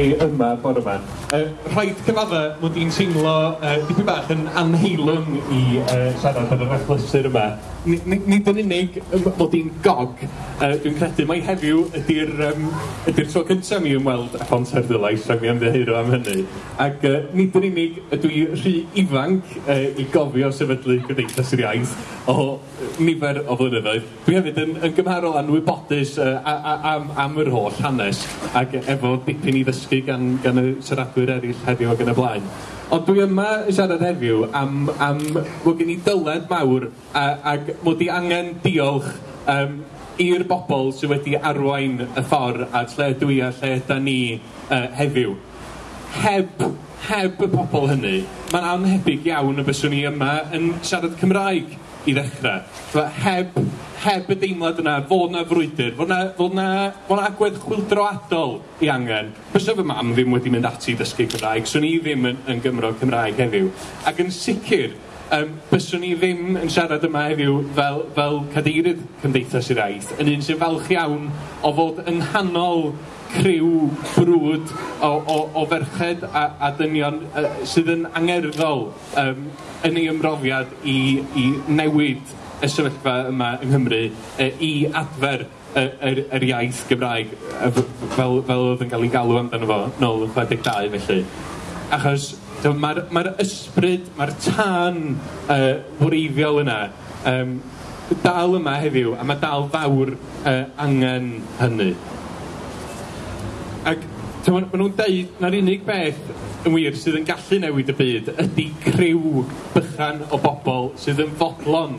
e yma bore. Uh, rhaid cyfadda mod i'n teimlo uh, dipyn bach yn anheilwng i uh, siarad ar yr achlysur yma. Nid yn unig mod i'n gog, uh, dwi'n credu mai heddiw ydy'r um, ydy tro cyntaf mi ymweld â Ponter Dylais ac mi ymddehiro am hynny. Ac uh, nid yn unig ydw i rhy ifanc uh, i gofio sefydlu Gymdeithas yr Iaith o nifer o flynyddoedd. Dwi hefyd yn, yn gymharol anwybodus uh, am, am yr holl hanes ac efo dipyn i ddysgu gan, gan y siaradwyr siaradwyr eraill heddiw ac yn y blaen. Ond dwi yma yn siarad heddiw am, am mod gen i dyled mawr a, ac mod i angen diolch um, i'r bobl sydd wedi arwain y ffordd a lle dwi a lle da ni uh, heddiw. Heb, heb y bobl hynny, mae'n anhebyg iawn y byswn i yma yn siarad Cymraeg i ddechrau. Heb heb y deimlad yna fod na frwydr, fod na, fod na, fod na agwedd chwildroadol i angen. Fysa fy mam ddim wedi mynd ati i ddysgu Cymraeg, swn i ddim yn, yn Gymro Cymraeg heddiw. Ac yn sicr, um, byswn i ddim yn siarad yma heddiw fel, fel cadeirydd Cymdeithas i'r Aeth, yn un sy'n falch iawn o fod yng nghanol criw brwd o, o, o ferched a, a dynion uh, sydd yn angerddol um, yn ei ymrofiad i, i newid y sefyllfa yma yng Nghymru e, i adfer yr, yr, yr iaith Gymraeg e, fel, fel oedd yn cael ei galw amdano fo nôl yn 62 felly. Achos mae'r ma ysbryd, mae'r tân uh, wreiddiol yna um, dal yma heddiw a mae dal fawr uh, angen hynny. Ac Maen nhw'n deud na'r unig beth yn wir sydd yn gallu newid y byd ydy criw bychan o bobl sydd yn fodlon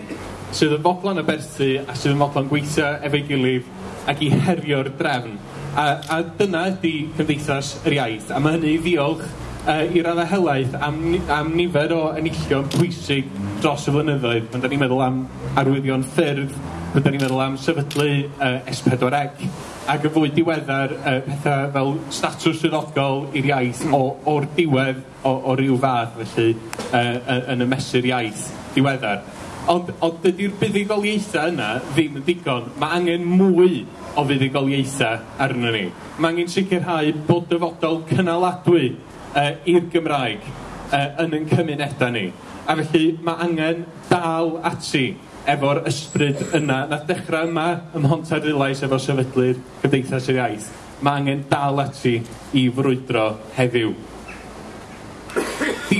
sydd yn fodlon y berthu a sydd yn fodlon gweithio efo'i gilydd ac i herio'r drefn. A, a dyna ydy Cymdeithas yr Iaith, a mae hynny i ddiolch uh, i raddau helaeth am, am nifer o enillion pwysig dros y flynyddoedd. Mae'n da ni'n meddwl am arwyddion ffyrdd, mae'n da ni'n meddwl am sefydlu uh, S4C, ac y fwy diweddar uh, pethau fel statws swyddogol i'r iaith o, o'r diwedd o, o ryw fath felly uh, yn y mesur iaith diweddar. Ond, ond dydy'r buddigoliaethau yna ddim yn digon. Mae angen mwy o fuddigoliaethau arno ni. Mae angen sicrhau bod dyfodol cynaladwy uh, i'r Gymraeg uh, yn yn cymunedau ni. A felly mae angen dal ati efo'r ysbryd yna. Na dechrau yma ym Mhontar Rilais efo sefydlu'r Cymdeithas yr Iaith. Mae angen dal ati i frwydro heddiw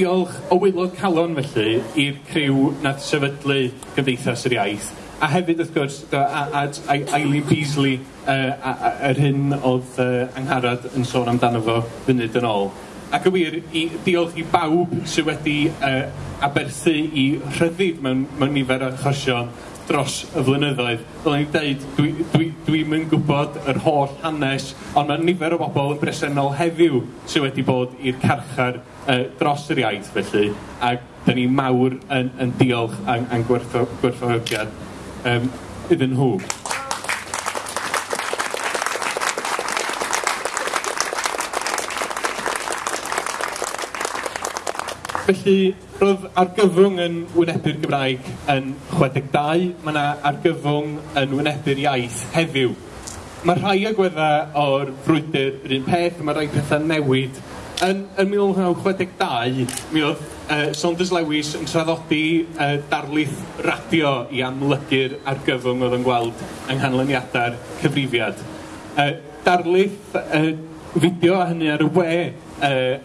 diolch o wilod calon felly i'r criw nath sefydlu Gymdeithas yr Iaith, a hefyd wrth gwrs da, Eileen Beasley, uh, yr hyn oedd uh, angharad yn sôn amdano fo funud yn ôl. Ac y wir, i, diolch i bawb sydd wedi uh, aberthu i rhyddid mewn, mewn nifer o achosion dros y flynyddoedd. Fel ni'n dwi'n dwi, dwi, dwi'm gwybod yr holl hanes, ond mae nifer o bobl yn bresennol heddiw sydd wedi bod i'r carchar uh, dros yr iaith felly, a da ni mawr yn, yn diolch a'n, an gwerthfawrogiad um, iddyn nhw. Felly, roedd argyfwng yn wynebu'r Gymraeg yn 62, mae yna argyfwng yn wynebu'r iaith heddiw. Mae rhai agweddau o'r frwydr yr un peth, mae rhai pethau newid. Yn, yn 1962, mi oedd uh, Saunders Lewis yn traddodi uh, darlith radio i amlygu'r argyfwng oedd yn gweld yng nghanlyniadau'r cyfrifiad. Uh, darlith uh, fideo a hynny ar y we uh,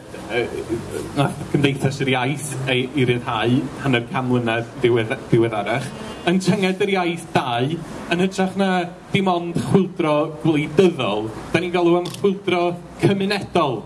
nath Cymdeithas yr Iaith ei, i ryddhau hanner cam mlynedd diwedd, diweddarach, yn tynged yr iaith dau yn hytrach na dim ond chwildro gwleidyddol, da ni'n galw am chwildro cymunedol,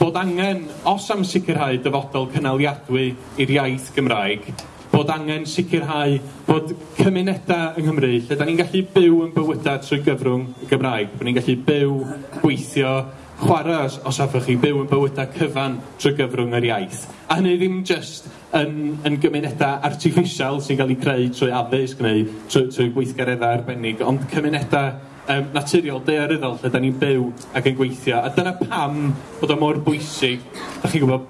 bod angen, os am sicrhau dyfodol cynaliadwy i'r iaith Gymraeg, bod angen sicrhau bod cymunedau yng Nghymru, lle da ni'n gallu byw yn bywydau trwy gyfrwng Gymraeg, bod ni'n gallu byw, gweithio, chwarae os, os hoffech chi byw yn bywydau cyfan trwy gyfrwng yr iaith. A hynny ddim jyst yn, yn gymunedau artificial sy'n cael ei creu trwy addysg neu trwy, trwy gweithgareddau arbennig, ond cymunedau um, naturiol daearyddol lle da ni'n byw ac yn gweithio. A dyna pam bod o mor bwysig, da chi'n gwybod,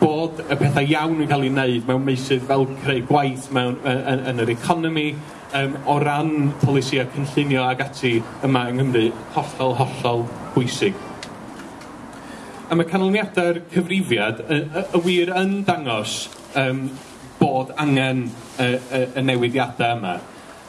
bod y pethau iawn yn cael ei wneud mewn meisydd fel creu gwaith mewn, yn, yn, yn yr economi, um, o ran polisiau cynllunio ag ati yma yng Nghymru, hollol, hollol bwysig. A mae canlyniadau'r cyfrifiad y, y, y wir yn dangos um, bod angen y, y, y newidiadau yma.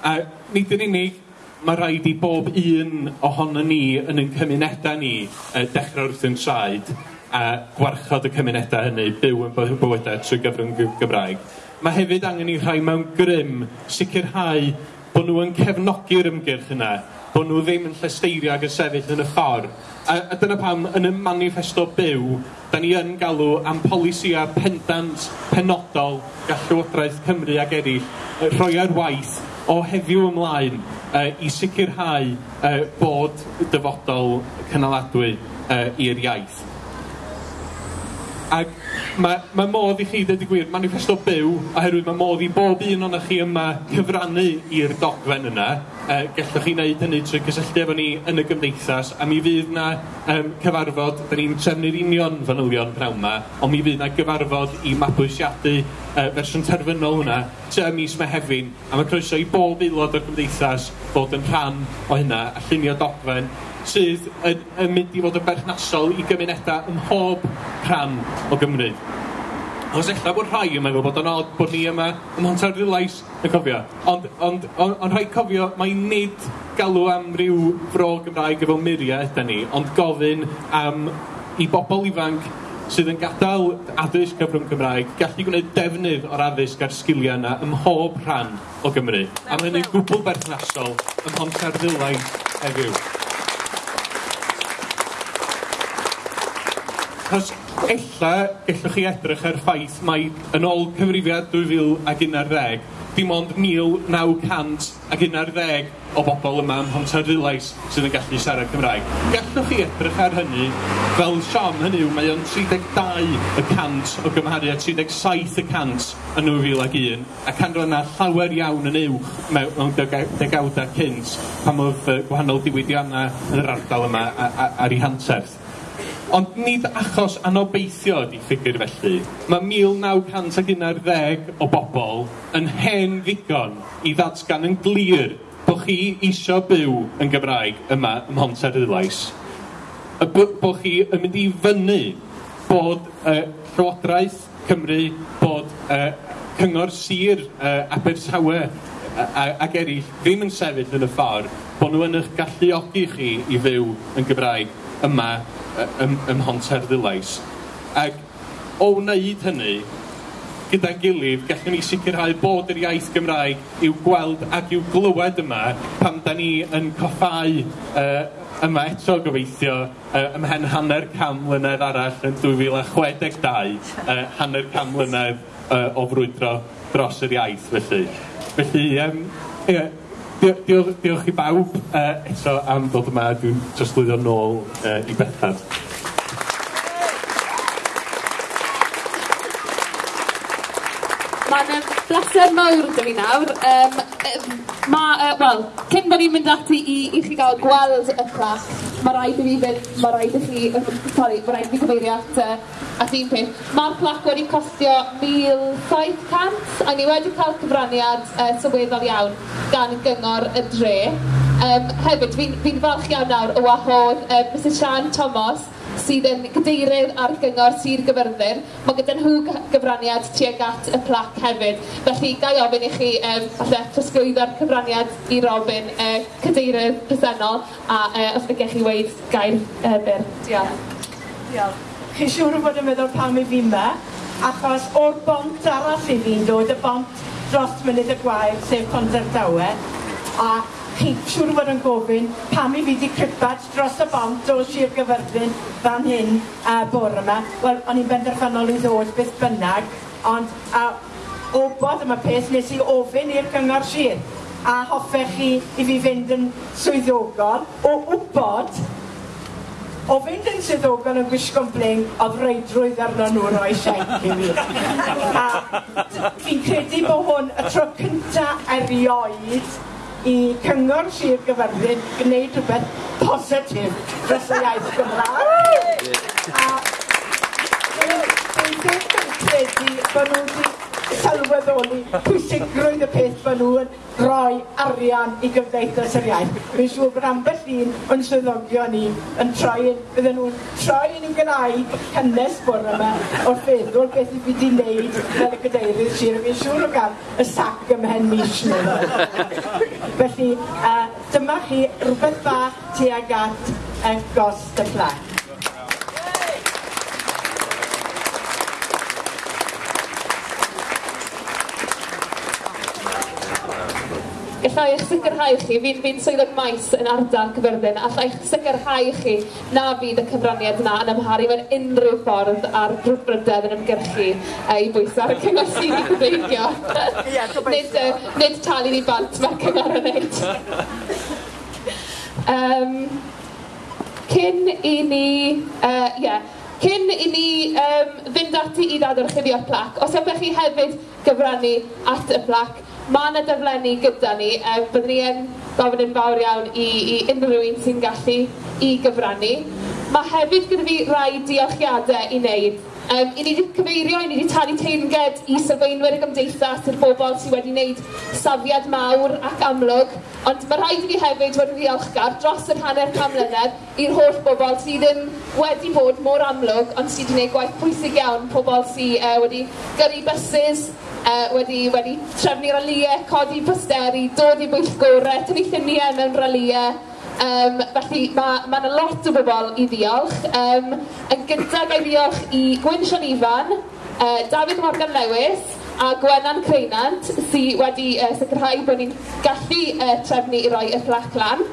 A nid yn unig, mae rhaid i bob un ohono ni yn ein cymunedau ni uh, dechrau wrth yn traed a gwarchod y cymunedau hynny byw yn bywydau trwy gyfrwng Gymraeg. Mae hefyd angen i rhai mewn grym sicrhau bod nhw yn cefnogi'r ymgyrch yna bod nhw ddim yn llesteirio ag yn sefyll yn y ffordd. A, a dyna pam yn y manifesto byw, da ni yn galw am polisia pendant penodol gall Llywodraeth Cymru ag eraill rhoi ar waith o heddiw ymlaen uh, i sicrhau uh, bod dyfodol cynaladwy uh, i'r iaith. Ac mae, mae modd i chi, dweud y gwir, manifesto byw, oherwydd mae modd i bob un o'n chi yma cyfrannu i'r dogfen yna. E, gallwch chi wneud hynny trwy cysylltu efo ni yn y gymdeithas, a mi fydd na um, cyfarfod, da ni'n trefnu'r union fanylion pnawn yma, ond mi fydd na gyfarfod i mabwysiadu e, fersiwn terfynol hwnna, ty mis Mehefin, a mae croeso i bob aelod o'r gymdeithas fod yn rhan o hynna, a llunio dogfen, sydd yn, yn mynd i fod yn berthnasol i gymunedau ym mhob rhan o Gymru. Os ella bod rhai yn meddwl bod yn od bod ni yma ym Montar Rilais yn cofio. Ond, ond, ond, ond rhai cofio, mae nid galw am ryw fro Gymraeg efo muriau ydy ni, ond gofyn am i bobl ifanc sydd yn gadael addysg cyfrwng Cymraeg gallu gwneud defnydd o'r addysg a'r sgiliau yna ym mhob rhan o Gymru. A mae hynny'n gwbl berthnasol ym Montar Rilais heddiw. Achos ella gallwch chi edrych ar ffaith mai yn ôl cyfrifiad dwy fil ag unarddeg, dim ond mil naw cant ag unarddeg o bobl yma ym Mhontarddulais sydd yn gallu siarad Cymraeg. Gallwch chi edrych ar hynny fel siom hynny yw mae o'n 32 y cant o gymharu a 37 y cant yn 2001 ac canrannau llawer iawn yn uwch mewn degawdau cynt pam oedd gwahanol diwydiannau yn yr ardal yma ar ei hanterth. Ond nid achos anobeithio ydi ffigur felly. Mae 1911 o bobl yn hen ddigon i ddatgan yn glir bod chi isio byw yn Gymraeg yma ym Mhont Eryllais. Y bod chi yn mynd i fyny bod uh, Llywodraeth Cymru, bod uh, Cyngor Sir uh, Abertawe ac eraill ddim yn sefyll yn y ffordd, bod nhw yn eich galluogi chi i fyw yn Gymraeg yma ym, ym Honter Ddulais. Ac o wneud hynny, gyda'n gilydd, gallwn ni sicrhau bod yr iaith Gymraeg i'w gweld ac i'w glywed yma pan da ni yn coffau uh, yma eto gobeithio uh, ymhen hanner cam mlynedd arall yn 2062, uh, hanner cam mlynedd uh, o frwydro dros yr iaith felly. Felly, um, yeah, diolch, diolch i bawb uh, eto am ddod yma dwi'n trosglwyddo nôl uh, i Bethan. Mae'n bleser mawr dy fi nawr Um, yy ma' uh, wel cyn bod ni'n mynd ati i i chi gael gweld y clach, mae rhaid i fi fynd, mae rhaid i chi, sorry, mae rhaid i fi gyfeirio at, uh, at un peth. Mae'r plac wedi costio 1,700 a ni wedi cael cyfraniad uh, sylweddol iawn gan gyngor y dre. Um, hefyd, fi'n fi, fi falch iawn nawr o wahodd uh, Mr Sian Thomas, sydd yn gadeirydd ar gyngor Sir Gyfyrddin. Mae gyda nhw gyfraniad tuag at y plac hefyd. Felly, gai ofyn i chi um, falle trosglwyddo'r cyfraniad i Robin, uh, cadeirydd presennol, a uh, os ydych chi weid gair uh, byr. Diolch. Diolch. Chi siŵr bod yn meddwl pam i fi yma, achos o'r bont arall i fi'n dod, y bont dros mynydd y gwaith, sef Ponderdawe, a teithiwr war yn gofyn pam i fi wedi cripad dros y bont o Sir Gyfyrddin fan hyn a bore yma. Wel, o'n i'n benderfynol i ddod beth bynnag, ond a, obodd yma peth nes i ofyn i'r cyngor Sir a hoffech chi i fi fynd yn swyddogol o wybod o fynd yn swyddogol yn gwisgo'n bling, oedd reidrwydd arno nhw roi siaith i mi. A fi'n credu bod hwn y tro cynta erioed i cyngor Sir Gyfyrddin gwneud rhywbeth positif dros y iaith Gymraeg. A dwi'n credu bod nhw wedi sylweddoli pwysigrwydd y peth maen nhw yn rhoi arian i gymdeithas yr iaith. Fi'n siŵr bod ambell un o'n swyddogion ni yn troi, bydden nhw'n troi yn i'w gyrraedd cynnes bore yma o'r feddwl beth i fi wedi wneud fel y gydeirydd sir. Fi'n siŵr o gael y sac ymhen mis nhw. Felly, uh, dyma chi rhywbeth bach tuag at y gost y plac. Gallai eich sicrhau chi fi'n fi swyddog maes yn ardal Cyfyrddin a allai sicrhau chi na fydd y cyfraniad yna yn ymharu mewn unrhyw ffordd ar brwdbrydedd yn ymgyrchu ei bwysau ar y cyngor sydd i gyfeigio. nid, uh, nid talu ni bant mae'r cyngor yn neud. um, cyn i ni... Uh, yeah, Cyn i ni um, fynd ati i ddadorchuddio plac, os ydych chi hefyd gyfrannu at y plac, mae yna dyflenni gyda ni. E, byddwn ni yn gofyn yn fawr iawn i, i unrhyw un sy'n gallu i gyfrannu. Mae hefyd gyda fi rai diolchiadau i wneud. Um, I ni wedi cyfeirio, i ni wedi talu teinged i sylfaenwyr y gymdeithas i'r bobl sydd wedi wneud safiad mawr ac amlwg, ond mae rhaid i fi hefyd fod yn ddiolchgar dros yr hanner can mlynedd i'r holl bobl sydd ddim wedi bod mor amlwg, ond sydd wedi gwneud gwaith pwysig iawn, pobl sydd uh, e, wedi gyrru bysys, uh, wedi, wedi trefnu raliau, codi posteri, dod i bwyllgorau, tynnu lluniau mewn raliau. Um, felly mae ma yna lot o bobl i ddiolch. Um, yn gyntaf gael ddiolch i Gwyn Sian Ifan, uh, David Morgan Lewis a Gwenan Creinant sydd wedi uh, sicrhau bod ni'n gallu uh, trefnu i roi y fflac lan.